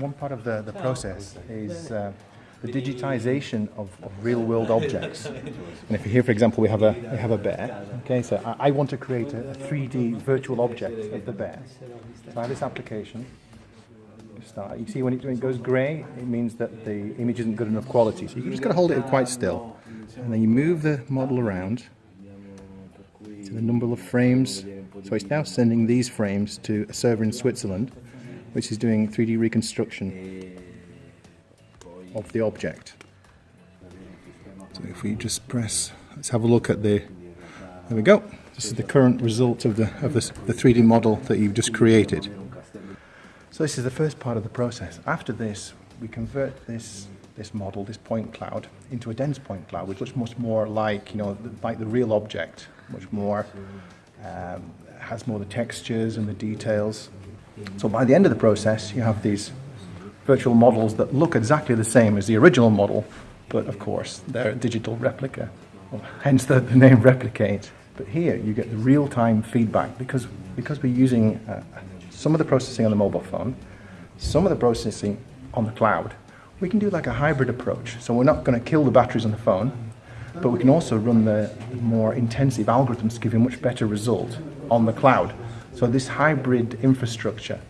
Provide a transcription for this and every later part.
one part of the, the process is uh, the digitization of, of real world objects. And if here, for example, we have a, we have a bear, okay, so I, I want to create a, a 3D virtual object of the bear. So I have this application. Start. You see when it, when it goes grey, it means that the image isn't good enough quality. So you just got to hold it quite still. And then you move the model around to the number of frames. So it's now sending these frames to a server in Switzerland, which is doing 3D reconstruction of the object. So if we just press, let's have a look at the, there we go. This is the current result of the, of this, the 3D model that you've just created. So this is the first part of the process. After this, we convert this this model, this point cloud, into a dense point cloud, which looks much more like, you know, like the real object, much more, um, has more the textures and the details. So by the end of the process, you have these virtual models that look exactly the same as the original model, but of course, they're a digital replica, well, hence the, the, name replicate. But here, you get the real-time feedback because, because we're using uh, some of the processing on the mobile phone, some of the processing on the cloud, we can do like a hybrid approach. So we're not going to kill the batteries on the phone, but we can also run the more intensive algorithms to give you a much better result on the cloud. So this hybrid infrastructure,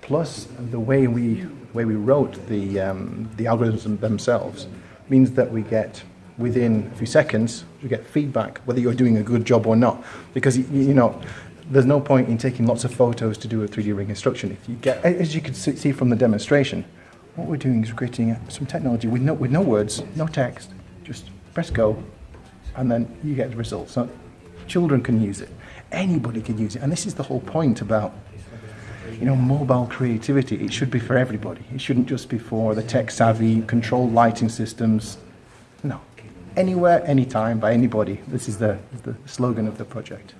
plus the way we way we wrote the um, the algorithms themselves, means that we get within a few seconds we get feedback whether you're doing a good job or not. Because you, know. There's no point in taking lots of photos to do a 3D reconstruction. If you get, as you can see from the demonstration, what we're doing is creating some technology with no, with no words, no text, just press go, and then you get the results. So children can use it, anybody can use it, and this is the whole point about you know, mobile creativity. It should be for everybody. It shouldn't just be for the tech savvy, controlled lighting systems. No, anywhere, anytime, by anybody. This is the, the slogan of the project.